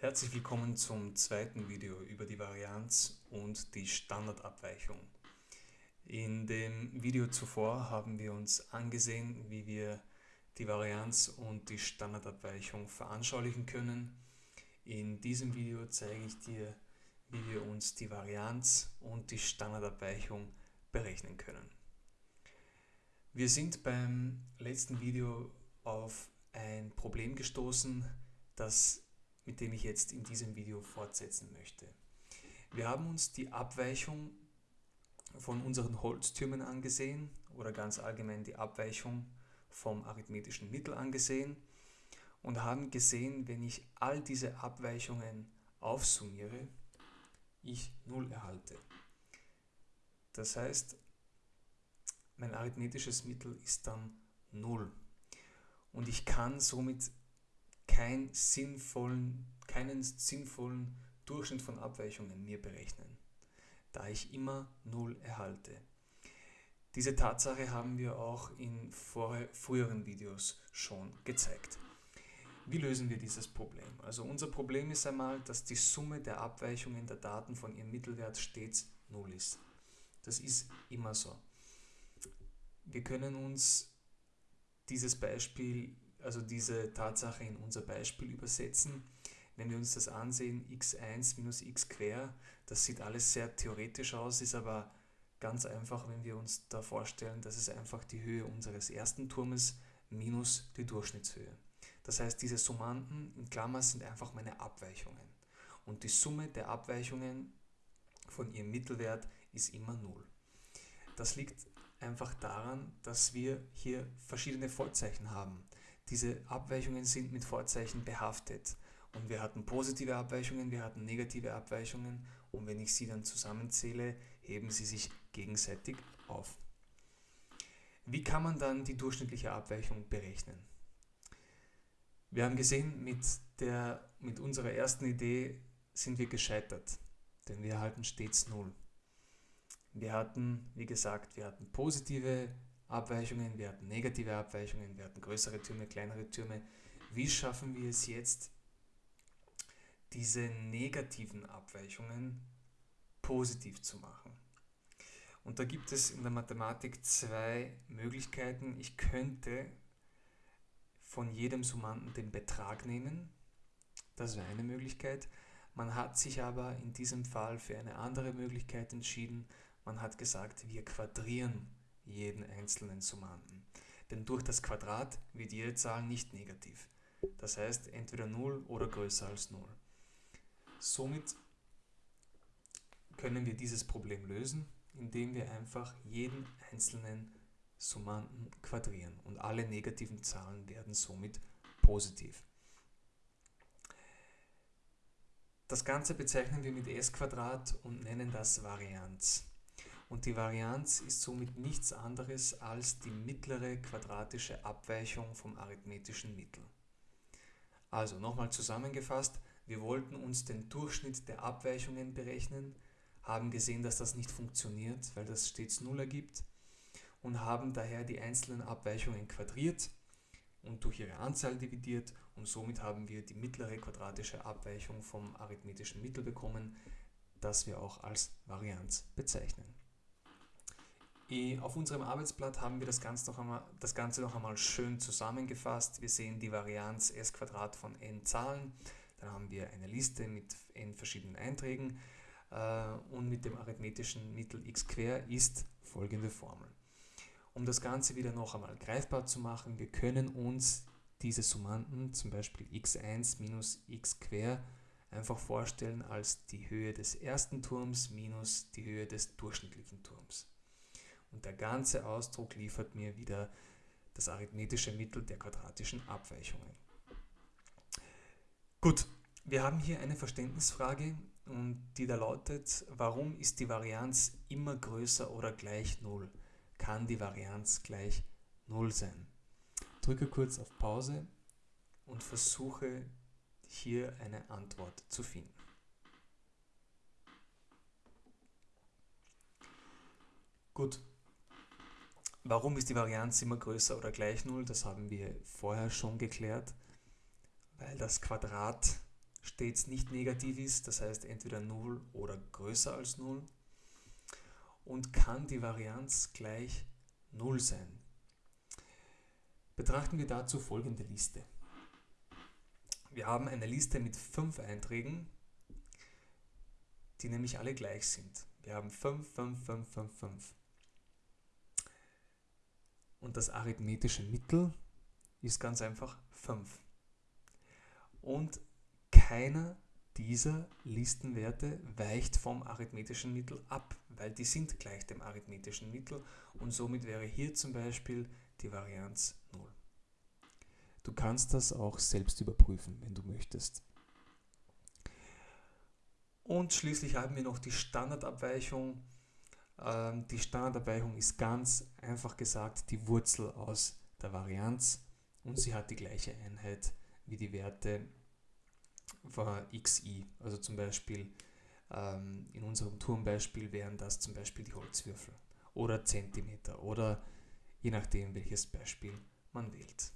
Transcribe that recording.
Herzlich willkommen zum zweiten Video über die Varianz und die Standardabweichung. In dem Video zuvor haben wir uns angesehen, wie wir die Varianz und die Standardabweichung veranschaulichen können. In diesem Video zeige ich dir, wie wir uns die Varianz und die Standardabweichung berechnen können. Wir sind beim letzten Video auf ein Problem gestoßen, das, mit dem ich jetzt in diesem Video fortsetzen möchte. Wir haben uns die Abweichung von unseren Holztürmen angesehen oder ganz allgemein die Abweichung vom arithmetischen Mittel angesehen und haben gesehen, wenn ich all diese Abweichungen aufsummiere, ich 0 erhalte. Das heißt, mein arithmetisches Mittel ist dann 0 und ich kann somit kein sinnvollen, keinen sinnvollen Durchschnitt von Abweichungen mir berechnen, da ich immer 0 erhalte. Diese Tatsache haben wir auch in früheren Videos schon gezeigt. Wie lösen wir dieses Problem? Also unser Problem ist einmal, dass die Summe der Abweichungen der Daten von ihrem Mittelwert stets 0 ist. Das ist immer so. Wir können uns dieses Beispiel, also diese Tatsache in unser Beispiel übersetzen. Wenn wir uns das ansehen, x1 minus x quer, das sieht alles sehr theoretisch aus, ist aber ganz einfach, wenn wir uns da vorstellen, dass es einfach die Höhe unseres ersten Turmes minus die Durchschnittshöhe. Das heißt, diese Summanden in Klammer sind einfach meine Abweichungen. Und die Summe der Abweichungen von ihrem Mittelwert ist immer 0. Das liegt einfach daran, dass wir hier verschiedene Vorzeichen haben. Diese Abweichungen sind mit Vorzeichen behaftet. Und wir hatten positive Abweichungen, wir hatten negative Abweichungen und wenn ich sie dann zusammenzähle, heben sie sich gegenseitig auf. Wie kann man dann die durchschnittliche Abweichung berechnen? Wir haben gesehen, mit, der, mit unserer ersten Idee sind wir gescheitert, denn wir erhalten stets 0. Wir hatten, wie gesagt, wir hatten positive Abweichungen, wir hatten negative Abweichungen, wir hatten größere Türme, kleinere Türme. Wie schaffen wir es jetzt, diese negativen Abweichungen positiv zu machen? Und da gibt es in der Mathematik zwei Möglichkeiten. Ich könnte von jedem Summanden den Betrag nehmen. Das wäre eine Möglichkeit. Man hat sich aber in diesem Fall für eine andere Möglichkeit entschieden. Man hat gesagt, wir quadrieren jeden einzelnen Summanden. Denn durch das Quadrat wird jede Zahl nicht negativ. Das heißt entweder 0 oder größer als 0. Somit können wir dieses Problem lösen, indem wir einfach jeden einzelnen Summanden quadrieren und alle negativen Zahlen werden somit positiv. Das Ganze bezeichnen wir mit s und nennen das Varianz und die Varianz ist somit nichts anderes als die mittlere quadratische Abweichung vom arithmetischen Mittel. Also nochmal zusammengefasst, wir wollten uns den Durchschnitt der Abweichungen berechnen, haben gesehen, dass das nicht funktioniert, weil das stets 0 ergibt und haben daher die einzelnen Abweichungen quadriert und durch ihre Anzahl dividiert und somit haben wir die mittlere quadratische Abweichung vom arithmetischen Mittel bekommen, das wir auch als Varianz bezeichnen. Auf unserem Arbeitsblatt haben wir das Ganze, noch einmal, das Ganze noch einmal schön zusammengefasst. Wir sehen die Varianz s von n Zahlen. Dann haben wir eine Liste mit n verschiedenen Einträgen äh, und mit dem arithmetischen Mittel x quer ist folgende Formel. Um das Ganze wieder noch einmal greifbar zu machen, wir können uns diese Summanden, zum Beispiel x1 minus x quer, einfach vorstellen als die Höhe des ersten Turms minus die Höhe des durchschnittlichen Turms. Und der ganze Ausdruck liefert mir wieder das arithmetische Mittel der quadratischen Abweichungen. Gut, wir haben hier eine Verständnisfrage und die da lautet, warum ist die Varianz immer größer oder gleich 0? Kann die Varianz gleich 0 sein? Drücke kurz auf Pause und versuche hier eine Antwort zu finden. Gut, Warum ist die Varianz immer größer oder gleich 0? Das haben wir vorher schon geklärt, weil das Quadrat stets nicht negativ ist, das heißt entweder 0 oder größer als 0 und kann die Varianz gleich 0 sein. Betrachten wir dazu folgende Liste. Wir haben eine Liste mit 5 Einträgen, die nämlich alle gleich sind. Wir haben 5, 5, 5, 5, 5. Und das arithmetische Mittel ist ganz einfach 5. Und keiner dieser Listenwerte weicht vom arithmetischen Mittel ab, weil die sind gleich dem arithmetischen Mittel und somit wäre hier zum Beispiel die Varianz 0. Du kannst das auch selbst überprüfen, wenn du möchtest. Und schließlich haben wir noch die Standardabweichung. Ähm, die Standardabweichung ist ganz einfach gesagt die Wurzel aus der Varianz und sie hat die gleiche Einheit wie die Werte von xi. Also zum Beispiel ähm, in unserem Turmbeispiel wären das zum Beispiel die Holzwürfel oder Zentimeter oder je nachdem welches Beispiel man wählt.